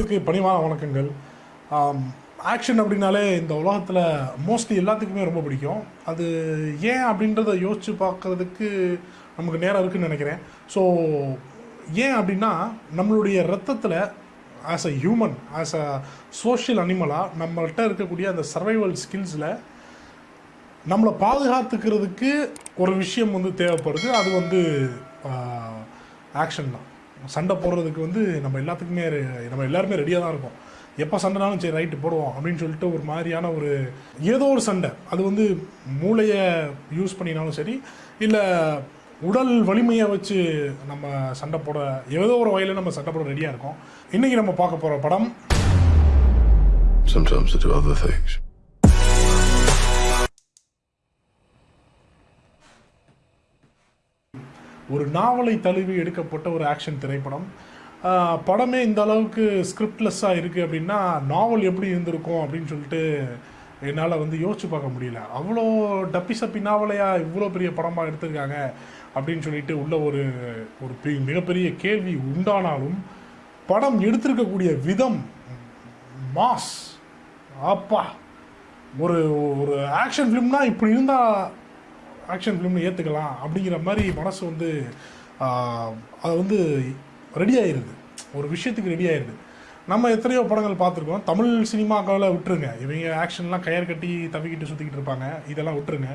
நேயர்களுக்கு பணிவான வணக்கங்கள். ஆக்ஷன் அப்படின்னாலே இந்த உலகத்தில் மோஸ்ட்லி எல்லாத்துக்குமே ரொம்ப பிடிக்கும். அது ஏன் அப்படின்றத யோசித்து பார்க்கறதுக்கு நமக்கு நேரம் இருக்குன்னு நினைக்கிறேன். ஸோ ஏன் அப்படின்னா நம்மளுடைய ரத்தத்தில் as a human as a social அனிமலாக நம்மள்கிட்ட இருக்கக்கூடிய அந்த சர்வைவல் ஸ்கில்ஸில் நம்மளை பாதுகாத்துக்கிறதுக்கு ஒரு விஷயம் வந்து தேவைப்படுது. அது வந்து ஆக்ஷன் தான். சண்டை போடுறதுக்கு வந்து நம்ம எல்லாத்துக்குமே நம்ம எல்லாருமே ரெடியாக தான் இருக்கும். எப்போ சண்டைனாலும் சரி ரைட்டு போடுவோம் அப்படின்னு சொல்லிட்டு ஒரு மாதிரியான ஒரு ஏதோ ஒரு சண்டை. அது வந்து மூளையை யூஸ் பண்ணினாலும் சரி இல்லை உடல் வலிமையை வச்சு நம்ம சண்டை போட ஏதோ ஒரு வகையில் நம்ம சண்டை போட ரெடியாக இருக்கோம். இன்றைக்கி நம்ம பார்க்க போகிற படம் Sometimes to do other things. ஒரு நாவலை தழுவி எடுக்கப்பட்ட ஒரு ஆக்ஷன் திரைப்படம். படமே இந்த அளவுக்கு ஸ்கிரிப்ட்லெஸ்ஸாக இருக்குது அப்படின்னா நாவல் எப்படி இருந்திருக்கும் அப்படின்னு சொல்லிட்டு என்னால் வந்து யோசிச்சு பார்க்க முடியல. அவ்வளோ டப்பி சப்பி நாவலையா இவ்வளோ பெரிய படமாக எடுத்திருக்காங்க அப்படின்னு சொல்லிட்டு உள்ள ஒரு ஒரு மிகப்பெரிய கேள்வி உண்டானாலும் படம் எடுத்திருக்கக்கூடிய விதம் மாஸ் அப்பா ஒரு ஒரு ஆக்ஷன் ஃபிலிம்னா இப்படி இருந்தால் ஆக்ஷன் ஃபிலிம்னு ஏற்றுக்கலாம் அப்படிங்கிற மாதிரி மனசு வந்து அது வந்து ரெடி ஆயிடுது ஒரு விஷயத்துக்கு ரெடி ஆயிடுது நம்ம எத்தனையோ படங்கள் பார்த்துருக்கோம். தமிழ் சினிமாக்களை விட்டுருங்க. இவங்க ஆக்ஷன்லாம் கயர் கட்டி தவிக்கிட்டு சுற்றிக்கிட்டு இருப்பாங்க. இதெல்லாம் விட்டுருங்க.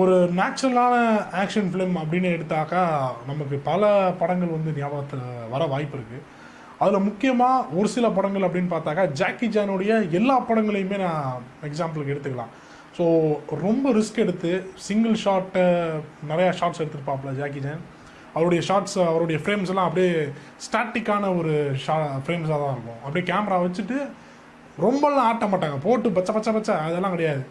ஒரு நேச்சுரலான ஆக்ஷன் ஃபிலிம் அப்படின்னு எடுத்தாக்கா நமக்கு பல படங்கள் வந்து ஞாபகத்தில் வர வாய்ப்பு இருக்குது அதில் முக்கியமாக ஒரு சில படங்கள் அப்படின்னு பார்த்தாக்கா ஜாக்கி ஜானுடைய எல்லா படங்களையுமே நான் எக்ஸாம்பிளுக்கு எடுத்துக்கலாம். ஸோ ரொம்ப ரிஸ்க் எடுத்து சிங்கிள் ஷாட்டை நிறையா ஷார்ட்ஸ் எடுத்திருப்பாப்புல ஜாக்கி ஜான் அவருடைய ஷார்ட்ஸ் அவருடைய ஃப்ரேம்ஸ் எல்லாம் அப்படியே ஸ்டாட்டிக்கான ஒரு ஷா ஃப்ரேம்ஸாக தான் இருக்கும். அப்படியே கேமரா வச்சுட்டு ரொம்பலாம் ஆட்ட மாட்டாங்க. போட்டு பச்சை பச்சை பச்சை அதெல்லாம் கிடையாது.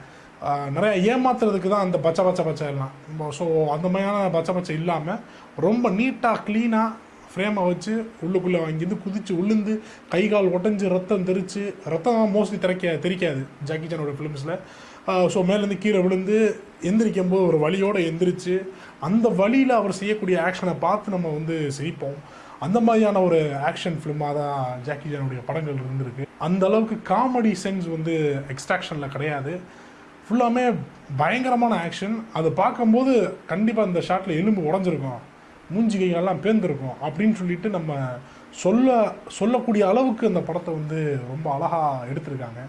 நிறையா ஏமாத்துறதுக்கு தான் அந்த பச்சை பச்சை பச்சை எல்லாம். ஸோ அந்த மாதிரியான பச்சை பச்சை இல்லாமல் ரொம்ப நீட்டாக க்ளீனாக ஃப்ரேமை வச்சு உள்ளுக்குள்ளே வாங்கிருந்து குதித்து உளுந்து கை கால் உடஞ்சி ரத்தம் தெரிச்சு ரத்தம் மோஸ்ட்லி திறக்க தெரிக்காது. ஜாக்கி சானோட ஃபிலிம்ஸில் ஸோ மேலேருந்து கீழே விழுந்து எந்திரிக்கும் போது ஒரு வலியோடு எந்திரிச்சு அந்த வழியில் அவர் செய்யக்கூடிய ஆக்ஷனை பார்த்து நம்ம வந்து சிரிப்போம். அந்த மாதிரியான ஒரு ஆக்ஷன் ஃபிலிமாக தான் ஜாக்கி ஜானுடைய படங்கள் இருந்திருக்கு. அந்த அளவுக்கு காமெடி சென்ஸ் வந்து எக்ஸ்ட்ராக்ஷனில் கிடையாது. ஃபுல்லாமே பயங்கரமான ஆக்ஷன் அதை பார்க்கும்போது கண்டிப்பாக இந்த ஷாட்டில் எலும்பு உடஞ்சிருக்கும். மூஞ்சி கைகள்லாம் பேர்ந்துருக்கும் அப்படின்னு சொல்லிட்டு நம்ம சொல்ல சொல்லக்கூடிய அளவுக்கு அந்த படத்தை வந்து ரொம்ப அழகாக எடுத்திருக்காங்க.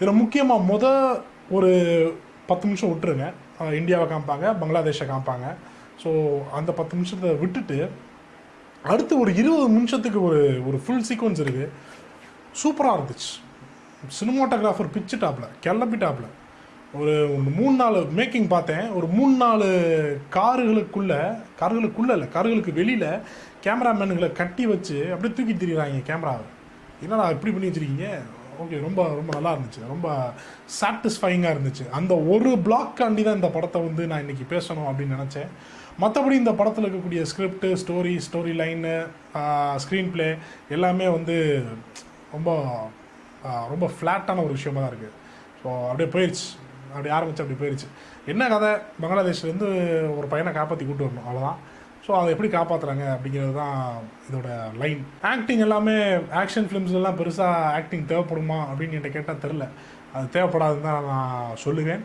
இதில் முக்கியமாக முத ஒரு பத்து நிமிஷம் விட்டுருங்க. இந்தியாவை காமிப்பாங்க பங்களாதேஷை காமிப்பாங்க. ஸோ அந்த பத்து நிமிஷத்தை விட்டுட்டு அடுத்து ஒரு இருபது நிமிஷத்துக்கு ஒரு ஒரு ஃபுல் சீக்வன்ஸ் இருக்குது சூப்பராக இருந்துச்சு. சினிமாட்டோகிராஃபர் டாப்பில் கிளப்பிட்டாப்ல ஒரு ஒரு மூணு நாலு மேக்கிங் பார்த்தேன். ஒரு மூணு நாலு காருகளுக்குள்ள கார்களுக்குள்ள இல்லை கார்களுக்கு வெளியில் கேமராமேனுங்களை கட்டி வச்சு அப்படியே தூக்கி திரிகிறாங்க கேமராவை என்னடா இப்படி பண்ணி வச்சிருக்கீங்க? ஓகே ரொம்ப ரொம்ப நல்லா இருந்துச்சு. ரொம்ப சாட்டிஸ்ஃபைங்காக இருந்துச்சு. அந்த ஒரு பிளாக்காண்டி தான் இந்த படத்தை வந்து நான் இன்றைக்கி பேசணும் அப்படின்னு நினச்சேன். மற்றபடி இந்த படத்தில் இருக்கக்கூடிய script story story line screenplay எல்லாமே வந்து ரொம்ப ரொம்ப ஃப்ளாட்டான ஒரு விஷயமா தான் இருக்குது ஸோ அப்படியே போயிடுச்சு அப்படி ஆரம்பிச்சு அப்படி போயிடுச்சு என்ன கதை? பங்களாதேஷ்லேருந்து ஒரு பையனை காப்பாற்றி கூட்டு வரணும். அவ்வளோதான் ஸோ அதை எப்படி காப்பாற்றுறாங்க அப்படிங்கிறது தான் இதோட லைன் ஆக்டிங் எல்லாமே ஆக்ஷன் ஃபிலிம்ஸ்லாம் பெருசாக ஆக்டிங் தேவைப்படுமா அப்படின்னு என்கிட்ட கேட்டால் தெரில அது தேவைப்படாதுன்னு தான் நான் சொல்லுவேன்.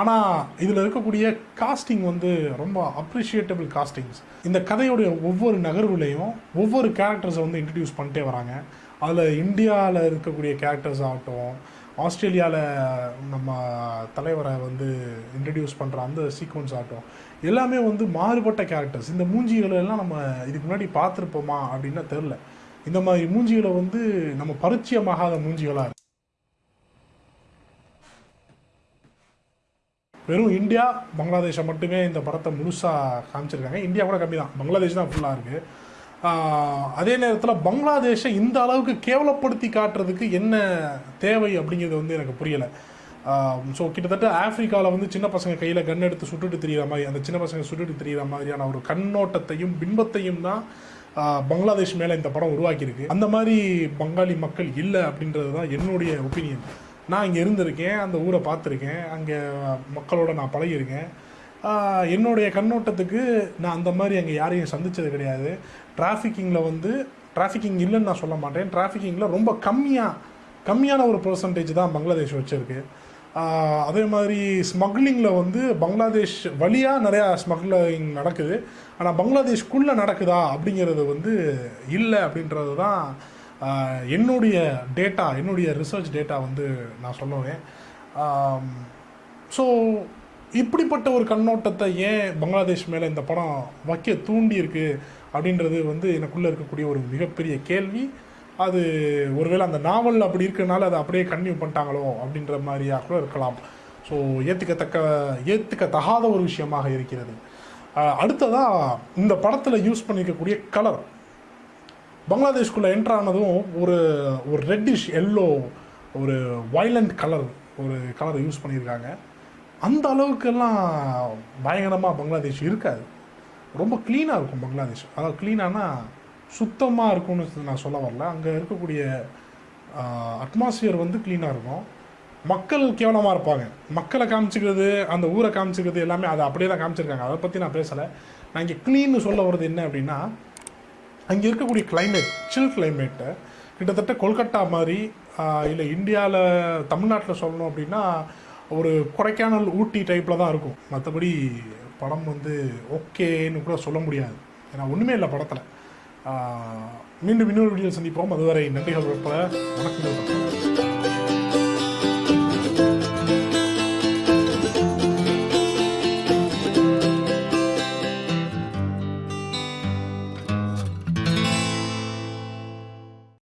ஆனால் இதில் இருக்கக்கூடிய காஸ்டிங் வந்து ரொம்ப அப்ரிஷியேட்டபிள் காஸ்டிங்ஸ் இந்த கதையுடைய ஒவ்வொரு நகர்வுலையும் ஒவ்வொரு கேரக்டர்ஸை வந்து இன்ட்ரடியூஸ் பண்ணிட்டே வராங்க. அதில் இந்தியாவில் இருக்கக்கூடிய கேரக்டர்ஸ் ஆகட்டும் ஆஸ்திரேலியாவில் நம்ம தலைவரை வந்து இன்ட்ரடியூஸ் பண்ணுற அந்த சீக்வன்ஸ் ஆகட்டும். எல்லாமே வந்து மாறுபட்ட கேரக்டர்ஸ் இந்த மூஞ்சிகளை எல்லாம் நம்ம இதுக்கு முன்னாடி பார்த்துருப்போமா அப்படின்னா தெரில இந்த மாதிரி மூஞ்சிகளை வந்து நம்ம பரிச்சயமாகாத மூஞ்சிகளாக இருக்கு. வெறும் இந்தியா பங்களாதேஷை மட்டுமே இந்த படத்தை முழுசாக காமிச்சிருக்காங்க. இந்தியா கூட கம்மி தான் பங்களாதேஷ் தான் ஃபுல்லாக இருக்குது அதே நேரத்தில் பங்களாதேஷை இந்த அளவுக்கு கேவலப்படுத்தி காட்டுறதுக்கு என்ன தேவை அப்படிங்கிறது வந்து எனக்கு புரியலை. ஸோ கிட்டத்தட்ட ஆஃப்ரிக்காவில் வந்து சின்ன பசங்க கையில் கன் எடுத்து சுட்டுட்டு தெரிகிற மாதிரி அந்த சின்ன பசங்க சுட்டுட்டு தெரிகிற மாதிரியான ஒரு கண்ணோட்டத்தையும் பின்பத்தையும் தான் பங்களாதேஷ் மேலே இந்த படம் உருவாக்கியிருக்கு. அந்த மாதிரி பங்காளி மக்கள் இல்லை அப்படின்றது தான் என்னுடைய ஒப்பீனியன் நான் இங்கே இருந்திருக்கேன் அந்த ஊரை பார்த்துருக்கேன் அங்கே மக்களோட நான் பழகியிருக்கேன். என்னுடைய கண்ணோட்டத்துக்கு நான் அந்த மாதிரி அங்கே யாரையும் சந்தித்தது கிடையாது. டிராஃபிக்கிங்கில் வந்து டிராஃபிக்கிங் இல்லைன்னு நான் சொல்ல மாட்டேன். டிராஃபிக்கிங்கில் ரொம்ப கம்மியாக கம்மியான ஒரு பர்சன்டேஜ் தான் பங்களாதேஷ் வச்சுருக்கு. அதே மாதிரி ஸ்மக்லிங்கில் வந்து பங்களாதேஷ் வழியாக நிறையா ஸ்மக்லிங் நடக்குது. ஆனால் பங்களாதேஷ்குள்ளே நடக்குதா அப்படிங்கிறது வந்து இல்லை அப்படின்றது தான் என்னுடைய டேட்டா என்னுடைய ரிசர்ச் டேட்டா வந்து நான் சொல்லுவேன் ஸோ இப்படிப்பட்ட ஒரு கண்ணோட்டத்தை ஏன் பங்களாதேஷ் மேலே இந்த படம் வைக்க தூண்டி இருக்கு அப்படின்றது வந்து எனக்குள்ளே இருக்கக்கூடிய ஒரு மிகப்பெரிய கேள்வி. அது ஒருவேளை அந்த நாவல் அப்படி இருக்கிறனால அதை அப்படியே கன்டினியூ பண்ணிட்டாங்களோ அப்படின்ற மாதிரியாக கூட இருக்கலாம். ஸோ ஏற்றுக்கத்தக்க ஏற்றுக்கத்தகாத ஒரு விஷயமாக இருக்கிறது. அடுத்ததாக இந்த படத்தில் யூஸ் பண்ணியிருக்கக்கூடிய கலர் பங்களாதேஷ்குள்ளே என்ட்ரு ஆனதும் ஒரு ஒரு ரெட்டிஷ் எல்லோ ஒரு வைலண்ட் கலர் ஒரு கலரை யூஸ் பண்ணியிருக்காங்க. அந்த அளவுக்கெல்லாம் பயங்கரமாக பங்களாதேஷ் இருக்காது. ரொம்ப க்ளீனாக இருக்கும் பங்களாதேஷ். அதாவது க்ளீனானா சுத்தமாக இருக்கும்னு நான் சொல்ல வரல. அங்கே இருக்கக்கூடிய அட்மாஸ்ஃபியர் வந்து க்ளீனாக இருக்கும். மக்கள் கேவலமாக இருப்பாங்க. மக்களை காமிச்சிக்கிறது அந்த ஊரை காமிச்சிக்கிறது எல்லாமே அதை அப்படியே தான் காமிச்சிருக்காங்க. அதை பற்றி நான் பேசலை. நான் இங்கே க்ளீன்னு சொல்ல வர்றது என்ன அப்படின்னா அங்கே இருக்கக்கூடிய கிளைமேட் சில் கிளைமேட்டு கிட்டத்தட்ட கொல்கட்டா மாதிரி இல்லை இந்தியாவில் தமிழ்நாட்டில் சொல்லணும் அப்படின்னா ஒரு கொடைக்கானல் ஊட்டி டைப்பில் தான் இருக்கும். மற்றபடி படம் வந்து ஓகேன்னு கூட சொல்ல முடியாது. ஏன்னா ஒன்றுமே இல்லை படத்தில். மீண்டும் இன்னொரு வீடியோ சந்திப்போம். அதுவரை நன்றிகள் உட்பட வணக்கங்கள்